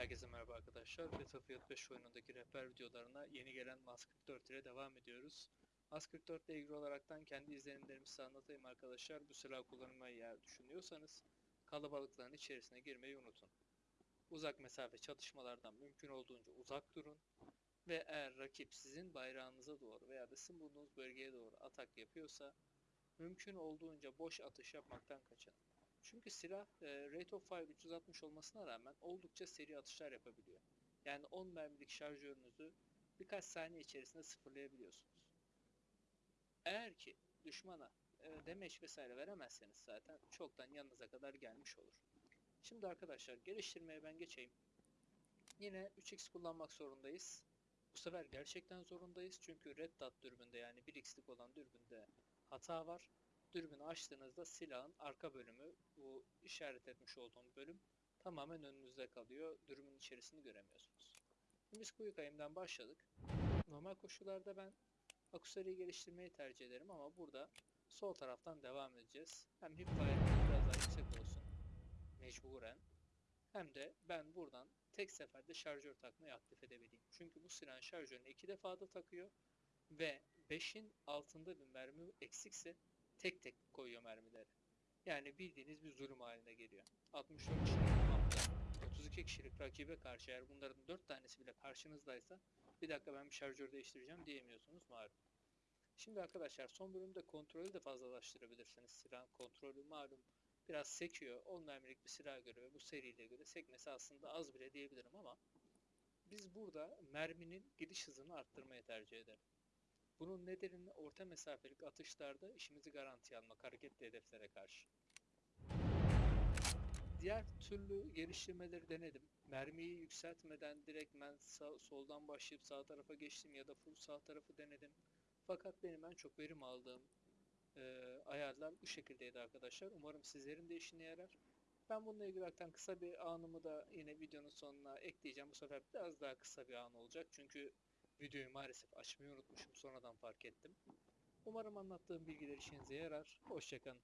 Herkese merhaba arkadaşlar. Battlefield 5 oyunundaki rehber videolarına yeni gelen Mask 44 ile devam ediyoruz. Mask 44 ile ilgili olaraktan kendi izlenimlerimi size anlatayım arkadaşlar. Bu silah kullanmayı eğer düşünüyorsanız kalabalıkların içerisine girmeyi unutun. Uzak mesafe çatışmalardan mümkün olduğunca uzak durun. Ve eğer rakip sizin bayrağınıza doğru veya da sizin bulunduğunuz bölgeye doğru atak yapıyorsa mümkün olduğunca boş atış yapmaktan kaçının. Çünkü silah e, rate of fire 360 olmasına rağmen oldukça seri atışlar yapabiliyor. Yani 10 mermilik şarjörünüzü birkaç saniye içerisinde sıfırlayabiliyorsunuz. Eğer ki düşmana e, damage vesaire veremezseniz zaten çoktan yanınıza kadar gelmiş olur. Şimdi arkadaşlar geliştirmeye ben geçeyim. Yine 3x kullanmak zorundayız. Bu sefer gerçekten zorundayız çünkü red dot dürbünde yani 1x'lik olan dürbünde hata var dürbünü açtığınızda silahın arka bölümü, bu işaret etmiş olduğum bölüm tamamen önünüzde kalıyor. Dürbünün içerisini göremiyorsunuz. Şimdi biz kuyu kayımdan başladık. Normal koşullarda ben akusariyi geliştirmeyi tercih ederim ama burada sol taraftan devam edeceğiz. Hem hipfire biraz daha yüksek olsun. Mecburen. Hem de ben buradan tek seferde şarjör takmayı aktif edebileyim. Çünkü bu silahın şarjörünü iki defa da takıyor ve 5'in altında bir mermi eksikse tek tek koyuyor mermileri. Yani bildiğiniz bir zulüm haline geliyor. 64 kişilik mapta 32 kişilik rakibe karşı eğer bunların 4 tanesi bile karşınızdaysa bir dakika ben bir şarjör değiştireceğim diyemiyorsunuz malum. Şimdi arkadaşlar son bölümde kontrolü de fazlalaştırabilirsiniz. Silahın kontrolü malum biraz sekiyor. 10 mermilik bir silah göre ve bu seriyle göre sekmesi aslında az bile diyebilirim ama biz burada merminin gidiş hızını arttırmayı tercih ederim. Bunun nedeni orta mesafelik atışlarda işimizi garantiye almak hareketli hedeflere karşı. Diğer türlü geliştirmeleri denedim. Mermiyi yükseltmeden direkt ben sağ, soldan başlayıp sağ tarafa geçtim ya da full sağ tarafı denedim. Fakat benim en çok verim aldığım e, ayarlar bu şekildeydi arkadaşlar. Umarım sizlerin de işine yarar. Ben bununla ilgili olarak kısa bir anımı da yine videonun sonuna ekleyeceğim. Bu sefer biraz daha kısa bir an olacak. Çünkü Videoyu maalesef açmayı unutmuşum. Sonradan fark ettim. Umarım anlattığım bilgiler işinize yarar. Hoşçakalın.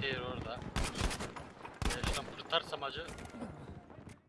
Anti orada. Ya şuradan kurtarsam acı